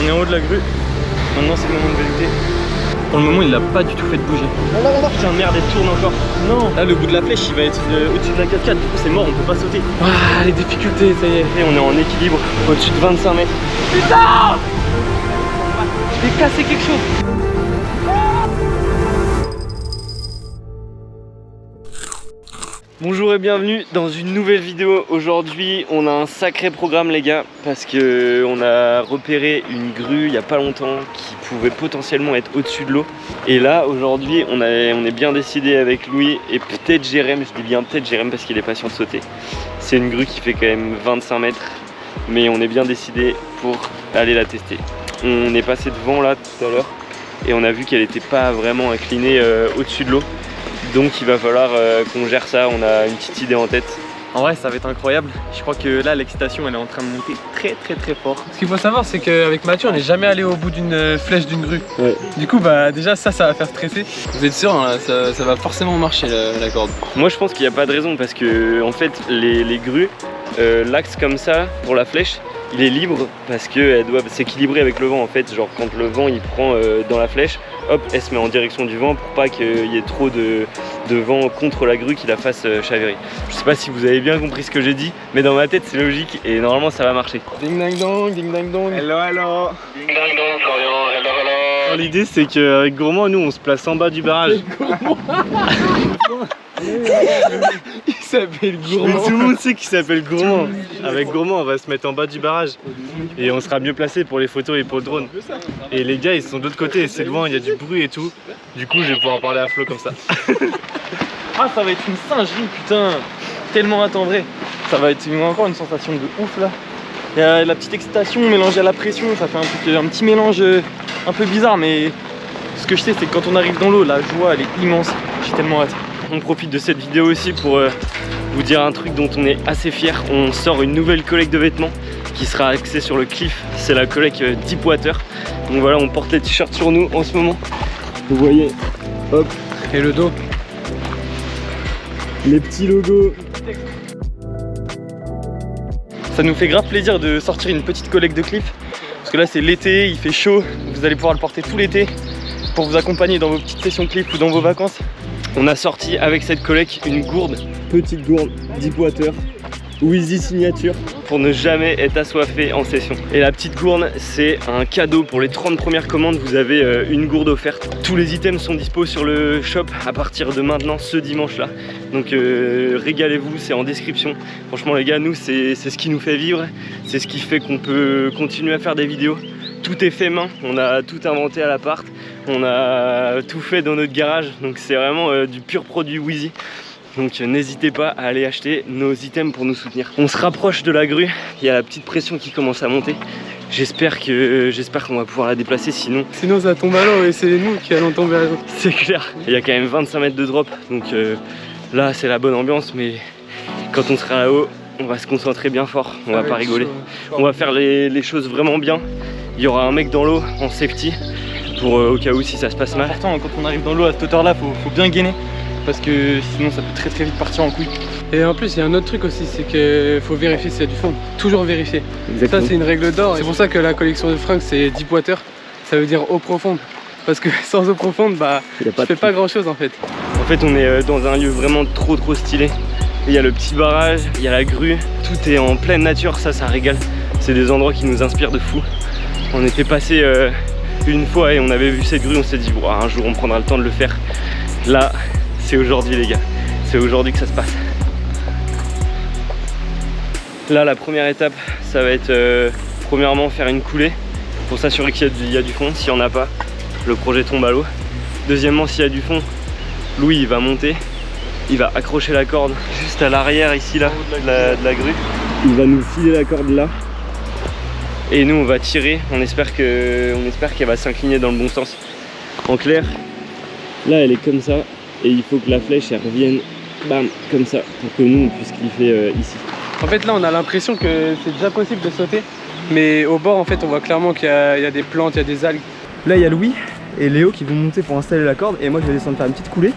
On est en haut de la grue. Maintenant c'est le moment de velouter. Pour le moment il l'a pas du tout fait de bouger. Putain merde elle tourne encore. Non Là le bout de la flèche il va être euh, au-dessus de la cascade. Du coup c'est mort, on peut pas sauter. Ah les difficultés, ça y est. Et on est en équilibre au-dessus de 25 mètres. Putain J'ai cassé quelque chose. Bonjour et bienvenue dans une nouvelle vidéo. Aujourd'hui, on a un sacré programme les gars parce que on a repéré une grue il y a pas longtemps qui pouvait potentiellement être au-dessus de l'eau. Et là, aujourd'hui, on, on est bien décidé avec Louis et peut-être Jérém, je dis bien peut-être Jérém parce qu'il est patient de sauter. C'est une grue qui fait quand même 25 mètres, mais on est bien décidé pour aller la tester. On est passé devant là tout à l'heure et on a vu qu'elle n'était pas vraiment inclinée euh, au-dessus de l'eau. Donc il va falloir euh, qu'on gère ça, on a une petite idée en tête. En vrai ça va être incroyable, je crois que là l'excitation elle est en train de monter très très très fort. Ce qu'il faut savoir c'est qu'avec Mathieu on n'est jamais allé au bout d'une euh, flèche d'une grue. Du coup bah déjà ça ça va faire stresser. Vous êtes sûr hein, ça, va forcément marcher la, corde Moi je pense qu'il n'y a pas de raison parce que en fait les, grues, euh, l'axe comme ça pour la flèche, il est libre parce qu'elle doit s'équilibrer avec le vent en fait genre quand le vent il prend euh, dans la flèche hop elle se met en direction du vent pour pas qu'il y ait trop de, vent contre la grue qui la fasse euh, chavirer. Je sais pas si vous avez bien compris ce que j'ai dit mais dans ma tête c'est logique et normalement ça va marcher. Ding ding dong ding ding dong. Hello hello. Ding ding dong Florian. Hello hello. L'idée c'est qu'avec Gourmand nous on se place en bas du barrage s'appelle Gourmand. tout le monde sait qu'il s'appelle Gourmand. Avec Gourmand, on va se mettre en bas du barrage et on sera mieux placé pour les photos et pour le drone. Et les gars, ils sont de l'autre côté, c'est loin, il y a du bruit et tout. Du coup, je vais pouvoir parler à Flo comme ça. ah, ça va être une singerie, putain. Tellement attendré. Ça va être encore une sensation de ouf là. Il y a la petite excitation mélangée à la pression, ça fait un, un petit mélange euh, un peu bizarre, mais ce que je sais, c'est que quand on arrive dans l'eau, la joie elle est immense. J'ai tellement hâte on profite de cette vidéo aussi pour euh, vous dire un truc dont on est assez fier. On sort une nouvelle collecte de vêtements qui sera axée sur le cliff. C'est la collecte euh, Deepwater. Donc voilà, on porte les t-shirts sur nous en ce moment. Vous voyez, hop. Et le dos. Les petits logos. Ça nous fait grave plaisir de sortir une petite collecte de cliff. Parce que là c'est l'été, il fait chaud. Vous allez pouvoir le porter tout l'été pour vous accompagner dans vos petites sessions cliff ou dans vos vacances. On a sorti avec cette collecte une gourde, petite gourde Deepwater Wheezy signature pour ne jamais être assoiffé en session. Et la petite gourde, c'est un cadeau pour les 30 premières commandes. Vous avez euh, une gourde offerte. Tous les items sont dispo sur le shop à partir de maintenant, ce dimanche-là. Donc euh, régalez-vous, c'est en description. Franchement les gars, nous, c'est ce qui nous fait vivre. C'est ce qui fait qu'on peut continuer à faire des vidéos. Tout est fait main, on a tout inventé à l'appart. On a tout fait dans notre garage. Donc c'est vraiment euh, du pur produit Wheezy. Donc n'hésitez pas à aller acheter nos items pour nous soutenir. On se rapproche de la grue, il y a la petite pression qui commence à monter. J'espère que j'espère qu'on va pouvoir la déplacer sinon. Sinon ça tombe à l'eau et c'est nous qui allons tomber à l'eau. C'est clair. Il y a quand même 25 mètres de drop donc euh, là c'est la bonne ambiance mais quand on sera là-haut on va se concentrer bien fort, on va pas rigoler. On va faire les, choses vraiment bien. Il y aura un mec dans l'eau en safety pour euh, au cas où si ça se passe mal. Attends, quand on arrive dans l'eau à cette hauteur là faut, faut bien gainer parce que sinon ça peut très très vite partir en couille. Et en plus il y a un autre truc aussi, c'est qu'il faut vérifier s'il y a du fond. Toujours vérifier. Ça c'est une règle d'or. C'est pour ça que la collection de fringues c'est deep water. Ça veut dire eau profonde. Parce que sans eau profonde, bah tu fais pas grand chose en fait. En fait on est euh, dans un lieu vraiment trop trop stylé. Il y a le petit barrage, il y a la grue, tout est en pleine nature, ça ça régale. C'est des endroits qui nous inspirent de fou. On était passé euh, une fois et on avait vu cette grue, on s'est dit un jour on prendra le temps de le faire. Là, c'est aujourd'hui les gars. C'est aujourd'hui que ça se passe. Là la première étape ça va être euh, premièrement faire une coulée pour s'assurer qu'il y, a du fond. S'il n'y en a pas, le projet tombe à l'eau. Deuxièmement s'il y a du fond, Louis il va monter. Il va accrocher la corde juste à l'arrière ici là de la, de la grue. Il va nous filer la corde là. Et nous on va tirer, on espère qu'elle va s'incliner dans le bon sens. En clair, là elle est comme ça, et il faut que la flèche elle revienne bam comme ça pour que nous on puisse cliffer euh, ici. En fait là on a l'impression que c'est déjà possible de sauter. Mais au bord en fait on voit clairement qu'il y, a des plantes, il y a des algues. Là il y a Louis et Léo qui vont monter pour installer la corde. Et moi je vais descendre faire une petite coulée.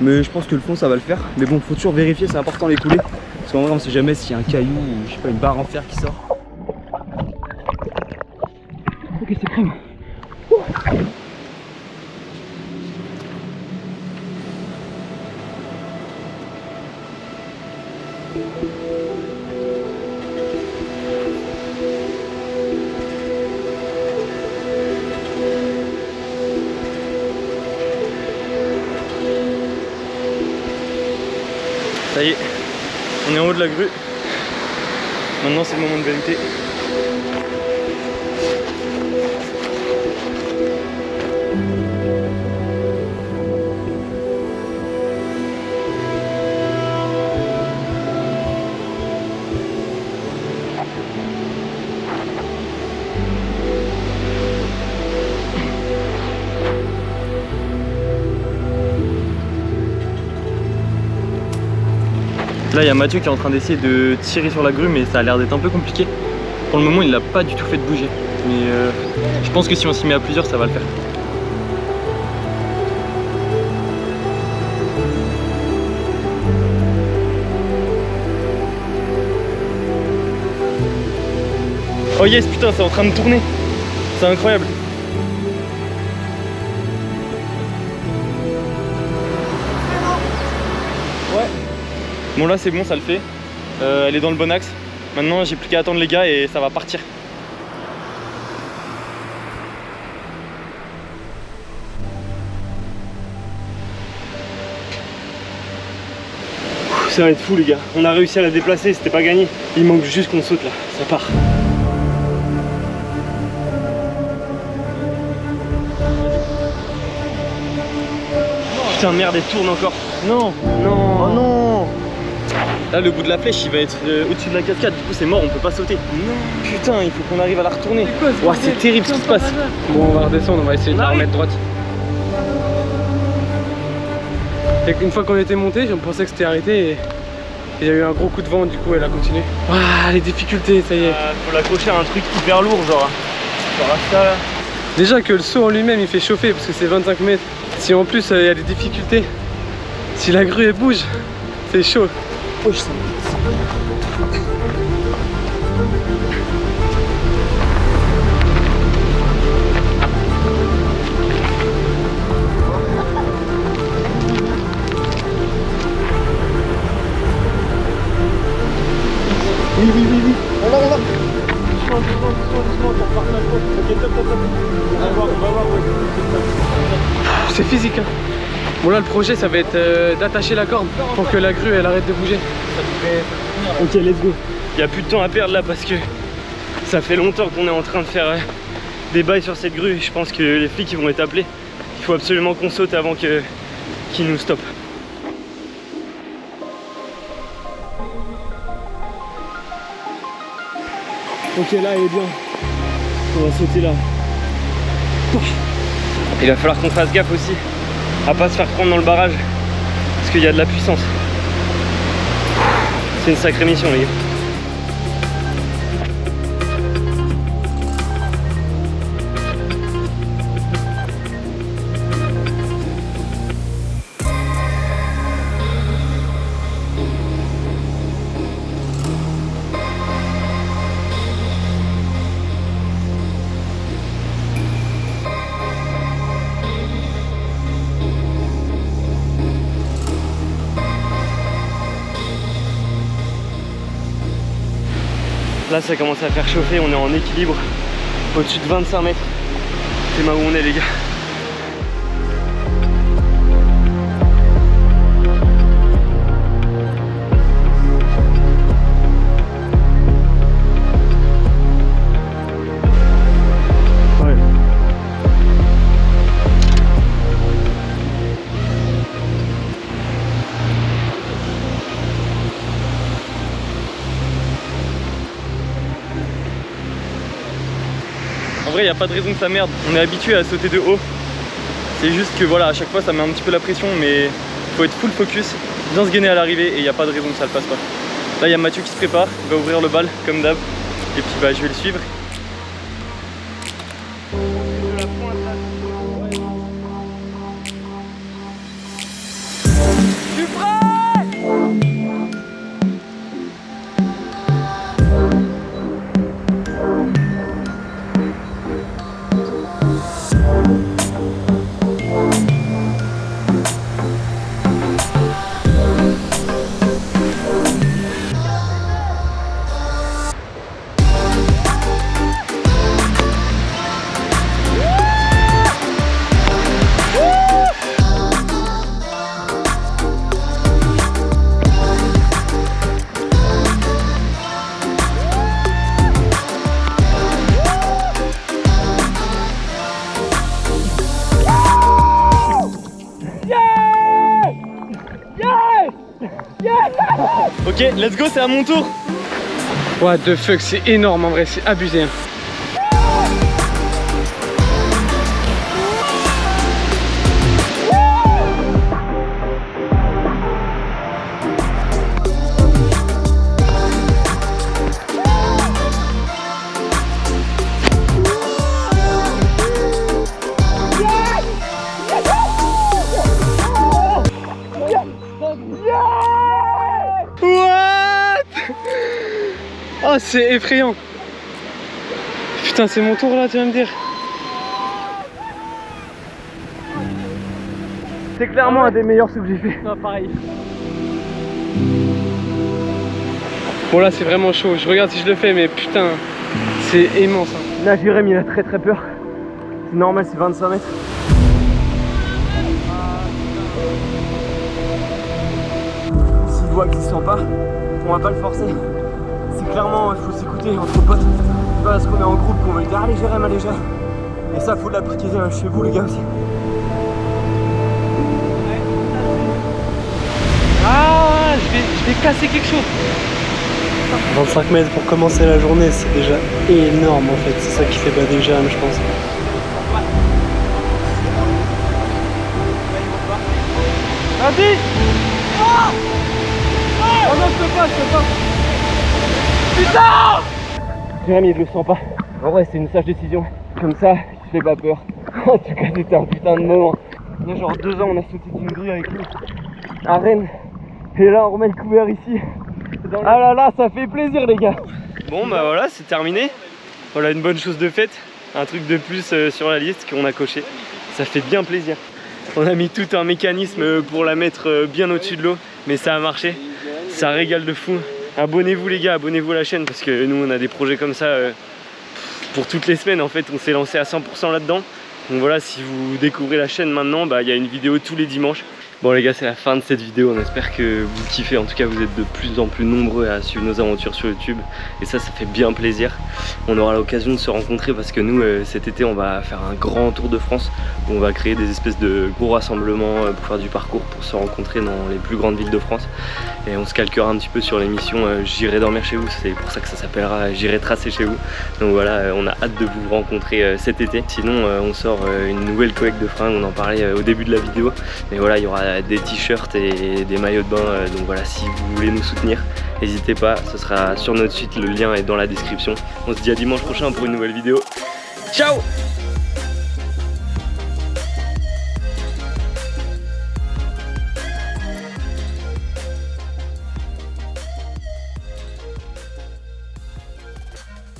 Mais je pense que le fond ça va le faire. Mais bon faut toujours vérifier c'est important les coulées. Parce qu'en vrai on sait jamais s'il y a un caillou ou je sais pas une barre en fer qui sort Ok, c'est. Ça y est, on est en haut de la grue. Maintenant c'est le moment de vérité. Là il y a Mathieu qui est en train d'essayer de tirer sur la grue mais ça a l'air d'être un peu compliqué. Pour le moment il l'a pas du tout fait de bouger. Mais euh, je pense que si on s'y met à plusieurs ça va le faire. Oh yes putain c'est en train de tourner C'est incroyable Bon là c'est bon ça le fait. Euh, Elle est dans le bon axe. Maintenant j'ai plus qu'à attendre les gars et ça va partir. Ça va être fou les gars. On a réussi à la déplacer, c'était pas gagné. Il manque juste qu'on saute là, ça part. Putain merde elle tourne encore. Non. Non. Oh non Là le bout de la flèche il va être euh, au-dessus de la cascade, du coup c'est mort, on peut pas sauter. Non Putain il faut qu'on arrive à la retourner. C'est terrible ce qui se passe. Bon, on va redescendre, on va essayer de la remettre droite. Et une fois qu'on était monté, on pensait que c'était arrêté et il y a eu un gros coup de vent, du coup elle a continué. Ah, les difficultés, ça y est. Euh, faut l'accrocher à un truc hyper lourd genre. Genre à ça là. Déjà que le saut en lui-même il fait chauffer parce que c'est 25 mètres. Si en plus euh, il y a des difficultés, si la grue elle bouge, c'est chaud. Sens. Oui, oui, oui, oui. C'est physique. Hein. Bon là le projet ça va être euh, d'attacher la corde pour que la grue elle arrête de bouger. Ok, let's go. Il y a plus de temps à perdre là parce que ça fait longtemps qu'on est en train de faire euh, des bails sur cette grue. Je pense que les flics ils vont être appelés. Il faut absolument qu'on saute avant que qu'ils nous stoppent. Ok, là, elle est bien. On va sauter là. Il va falloir qu'on fasse gaffe aussi à pas se faire prendre dans le barrage parce qu'il y a de la puissance. C'est une sacrée mission les gars. Là ça commence à faire chauffer, on est en équilibre au-dessus de 25 mètres. C'est là où on est les gars. Vrai, il n'y a pas de raison que ça merde. On est habitué à sauter de haut. C'est juste que voilà, à chaque fois ça met un petit peu la pression, mais faut être full focus, bien se gainer à l'arrivée et il n'y a pas de raison que ça le fasse pas. Là, il y a Mathieu qui se prépare, il va ouvrir le bal comme d'hab. Et puis bah, je vais le suivre. Let's go, c'est à mon tour. What the fuck, c'est énorme en vrai, c'est abusé. Oh c'est effrayant Putain c'est mon tour là tu vas me dire C'est clairement un des meilleurs sauts que j'ai fait. Non pareil Bon là c'est vraiment chaud, je regarde si je le fais mais putain c'est immense hein. Là, Jérém, il a très très peur. C'est normal, c'est 25 mètres. S'il voit qu'il se sent pas, on va pas le forcer. C'est clairement, il faut s'écouter entre potes. C'est pas parce qu'on est en groupe qu'on va dire allez Jérém, allez Jérém. Et ça, faut l'appliquer euh, chez vous les gars aussi. Ah je vais, je vais casser quelque chose 25 mètres pour commencer la journée, c'est déjà énorme en fait. C'est ça qui fait bader Jérém, je pense. Vas-y Oh non je peux pas, je peux pas Jérém, il le sent pas. En vrai, c'est une sage décision. Comme ça, il fait pas peur. En tout cas, c'était un putain de moment. Il y a genre deux ans, on a sauté d'une grue avec lui à Rennes. Et là, on remet le couvert ici. Ah là là, ça fait plaisir, les gars. Bon bah voilà, c'est terminé. Voilà une bonne chose de faite. Un truc de plus euh, sur la liste qu'on a coché. Ça fait bien plaisir. On a mis tout un mécanisme pour la mettre euh, bien au-dessus de l'eau, mais ça a marché. Ça régale de fou. Abonnez-vous les gars, abonnez-vous à la chaîne parce que nous on a des projets comme ça euh, pour toutes les semaines en fait. On s'est lancé à 100% là-dedans. Donc voilà, si vous découvrez la chaîne maintenant, bah, il y a une vidéo tous les dimanches. Bon les gars, c'est la fin de cette vidéo. On espère que vous kiffez. En tout cas, vous êtes de plus en plus nombreux à suivre nos aventures sur YouTube. Et ça, ça fait bien plaisir. On aura l'occasion de se rencontrer parce que nous, euh, cet été, on va faire un grand tour de France où on va créer des espèces de gros rassemblements euh, pour faire du parcours, pour se rencontrer dans les plus grandes villes de France. Et on se calquera un petit peu sur l'émission euh, J'irai dormir chez vous. C'est pour ça que ça s'appellera J'irai tracer chez vous. Donc voilà, on a hâte de vous rencontrer cet été. Sinon, on sort une nouvelle collecte de fringues. On en parlait au début de la vidéo. Mais voilà, il y aura des t-shirts et des maillots de bain. euh, donc voilà, si vous voulez nous soutenir, n'hésitez pas. Ce sera sur notre site. Le lien est dans la description. On se dit à dimanche prochain pour une nouvelle vidéo. Ciao